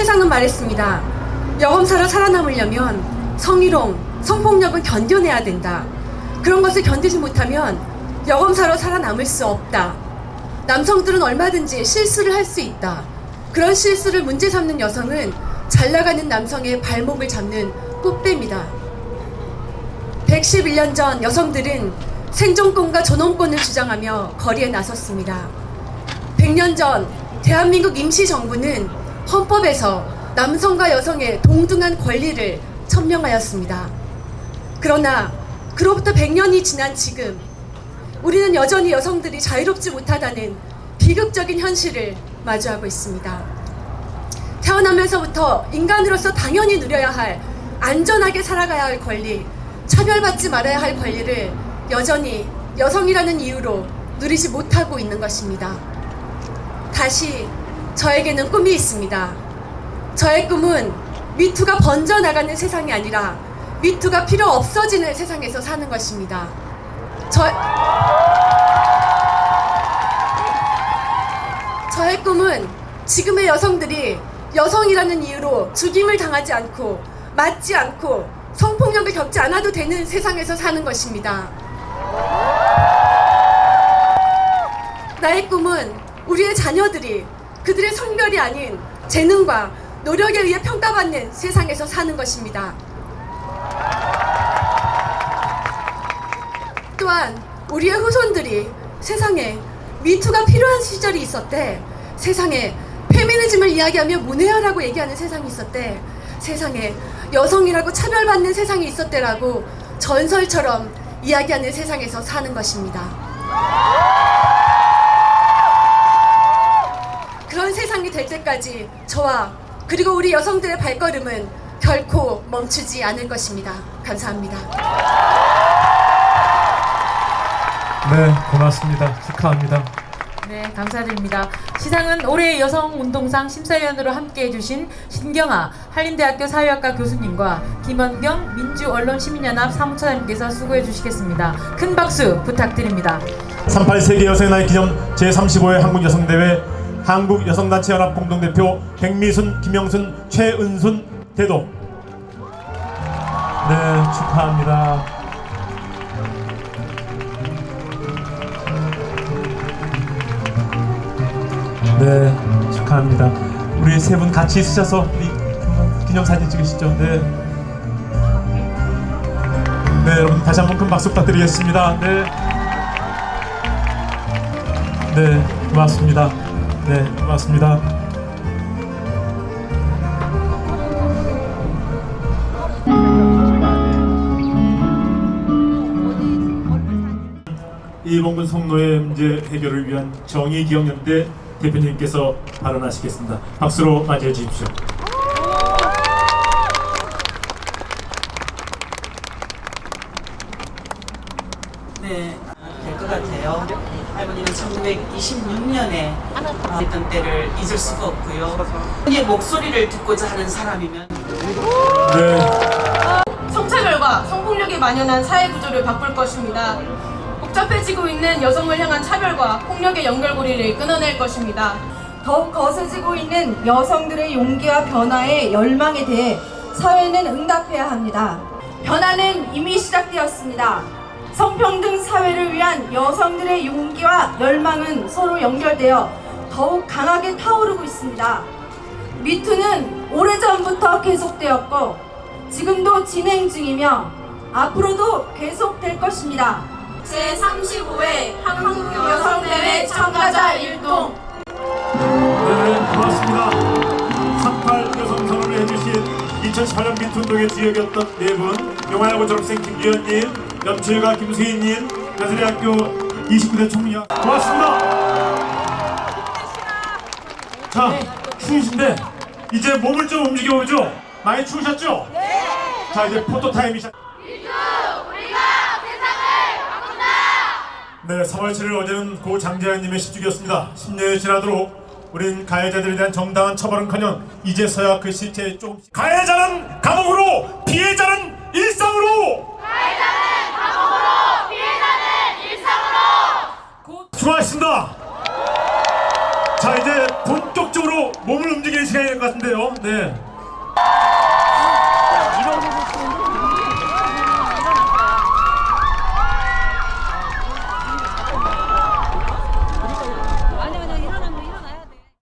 세상은 말했습니다. 여검사로 살아남으려면 성희롱, 성폭력은 견뎌내야 된다. 그런 것을 견디지 못하면 여검사로 살아남을 수 없다. 남성들은 얼마든지 실수를 할 수 있다. 그런 실수를 문제 삼는 여성은 잘 나가는 남성의 발목을 잡는 꽃뱀이다. 111년 전 여성들은 생존권과 존엄권을 주장하며 거리에 나섰습니다. 100년 전 대한민국 임시정부는 헌법에서 남성과 여성의 동등한 권리를 천명하였습니다. 그러나 그로부터 100년이 지난 지금 우리는 여전히 여성들이 자유롭지 못하다는 비극적인 현실을 마주하고 있습니다. 태어나면서부터 인간으로서 당연히 누려야 할 안전하게 살아가야 할 권리, 차별받지 말아야 할 권리를 여전히 여성이라는 이유로 누리지 못하고 있는 것입니다. 다시 저에게는 꿈이 있습니다. 저의 꿈은 미투가 번져나가는 세상이 아니라 미투가 필요 없어지는 세상에서 사는 것입니다. 저... 저의 꿈은 지금의 여성들이 여성이라는 이유로 죽임을 당하지 않고 맞지 않고 성폭력을 겪지 않아도 되는 세상에서 사는 것입니다. 나의 꿈은 우리의 자녀들이 그들의 성별이 아닌 재능과 노력에 의해 평가받는 세상에서 사는 것입니다. 또한 우리의 후손들이 세상에 미투가 필요한 시절이 있었대. 세상에 페미니즘을 이야기하며 문해하라고 얘기하는 세상이 있었대. 세상에 여성이라고 차별받는 세상이 있었대라고 전설처럼 이야기하는 세상에서 사는 것입니다. 세상이 될 때까지 저와 그리고 우리 여성들의 발걸음은 결코 멈추지 않을 것입니다. 감사합니다. 네, 고맙습니다. 축하합니다. 네, 감사드립니다. 시상은 올해 여성운동상 심사위원으로 함께해 주신 신경아 한림대학교 사회학과 교수님과 김원경 민주언론시민연합 사무처장님께서 수고해 주시겠습니다. 큰 박수 부탁드립니다. 38 세계 여성의 날 기념 제35회 한국여성대회 한국여성단체연합 공동대표 백미순, 김영순, 최은순 대도 네, 축하합니다. 네, 축하합니다. 우리 세 분 같이 있으셔서 우리 기념사진 찍으시죠. 네. 네, 여러분 다시 한번 큰 박수 부탁드리겠습니다. 네. 네, 고맙습니다. 네, 고맙습니다. 이봉근 성노예 문제 해결을 위한 정의기억연대 대표님께서 발언하시겠습니다. 박수로 맞이해 주십시오. 네, 될 것 같아요. 할머니는 1926년에 했던 때를 잊을 수가 없고요. 의 목소리를 듣고자 하는 사람이면 네, 성차별과 성폭력에 만연한 사회 구조를 바꿀 것입니다. 복잡해지고 있는 여성을 향한 차별과 폭력의 연결고리를 끊어낼 것입니다. 더욱 거세지고 있는 여성들의 용기와 변화의 열망에 대해 사회는 응답해야 합니다. 변화는 이미 시작되었습니다. 성평등 사회를 위한 여성들의 용기와 열망은 서로 연결되어 더욱 강하게 타오르고 있습니다. 미투는 오래전부터 계속되었고 지금도 진행 중이며 앞으로도 계속될 것입니다. 제35회 한국여성대회 참가자 일동 네, 고맙습니다. 38 여성 선언을 해주신 2018년 민투운동의 주역이었던 네 분, 영화야구 졸업생 김기현님, 연출가 김수희님, 가수대학교 29대 총리와 고맙습니다. 자, 추우신데 이제 몸을 좀 움직여보죠. 많이 추우셨죠? 네. 자, 이제 포토 타임이 시작. 네, 3월 7일 어제는 고 장재환님의 시축이었습니다. 10년이 지나도록 우린 가해자들에 대한 정당한 처벌은커녕 이제서야 그 실체에 조금씩 가해자는 감옥으로 피해자는 일상으로 가해자는 감옥으로 피해자는 일상으로 수고하셨습니다. 자 이제 본격적으로 몸을 움직이는 시간이 될 것 같은데요. 네.